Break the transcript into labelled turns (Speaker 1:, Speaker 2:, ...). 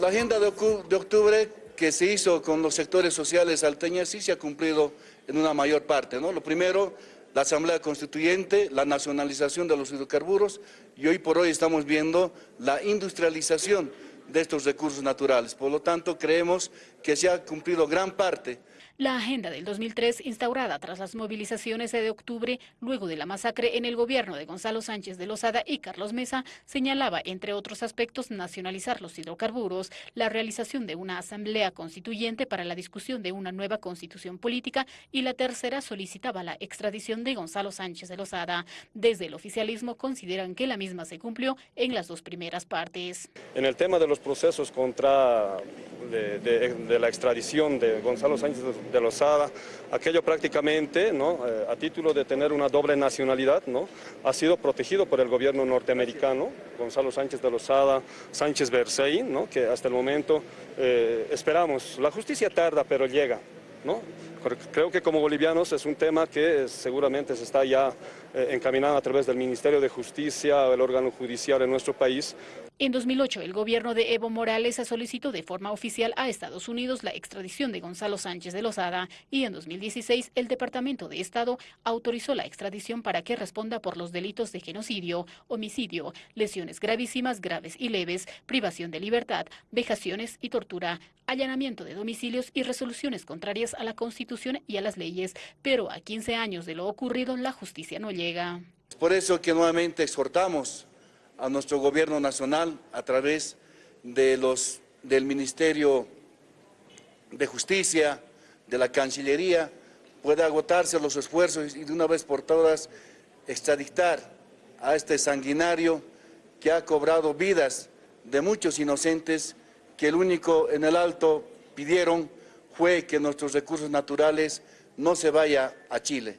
Speaker 1: La agenda de octubre que se hizo con los sectores sociales salteñas sí se ha cumplido en una mayor parte. ¿no? Lo primero, la Asamblea Constituyente, la nacionalización de los hidrocarburos y hoy por hoy estamos viendo la industrialización de estos recursos naturales. Por lo tanto, creemos que se ha cumplido gran parte
Speaker 2: la agenda del 2003, instaurada tras las movilizaciones de octubre, luego de la masacre en el gobierno de Gonzalo Sánchez de Lozada y Carlos Mesa, señalaba, entre otros aspectos, nacionalizar los hidrocarburos, la realización de una asamblea constituyente para la discusión de una nueva constitución política y la tercera solicitaba la extradición de Gonzalo Sánchez de Lozada. Desde el oficialismo consideran que la misma se cumplió en las dos primeras partes.
Speaker 3: En el tema de los procesos contra de, la extradición de Gonzalo Sánchez de Lozada, aquello prácticamente, ¿no? Eh, a título de tener una doble nacionalidad, ¿no? ha sido protegido por el gobierno norteamericano, Gonzalo Sánchez de Lozada, Sánchez Bersein, ¿no? que hasta el momento eh, esperamos, la justicia tarda pero llega. ¿no? Creo que como bolivianos es un tema que seguramente se está ya eh, encaminando a través del Ministerio de Justicia el órgano judicial en nuestro país.
Speaker 2: En 2008, el gobierno de Evo Morales solicitó de forma oficial a Estados Unidos la extradición de Gonzalo Sánchez de Lozada y en 2016 el Departamento de Estado autorizó la extradición para que responda por los delitos de genocidio, homicidio, lesiones gravísimas, graves y leves, privación de libertad, vejaciones y tortura, allanamiento de domicilios y resoluciones contrarias a la Constitución y a las leyes, pero a 15 años de lo ocurrido la justicia no llega.
Speaker 1: Por eso que nuevamente exhortamos a nuestro gobierno nacional a través de los, del Ministerio de Justicia, de la Cancillería, pueda agotarse los esfuerzos y de una vez por todas extraditar a este sanguinario que ha cobrado vidas de muchos inocentes que el único en el alto pidieron fue que nuestros recursos naturales no se vaya a Chile.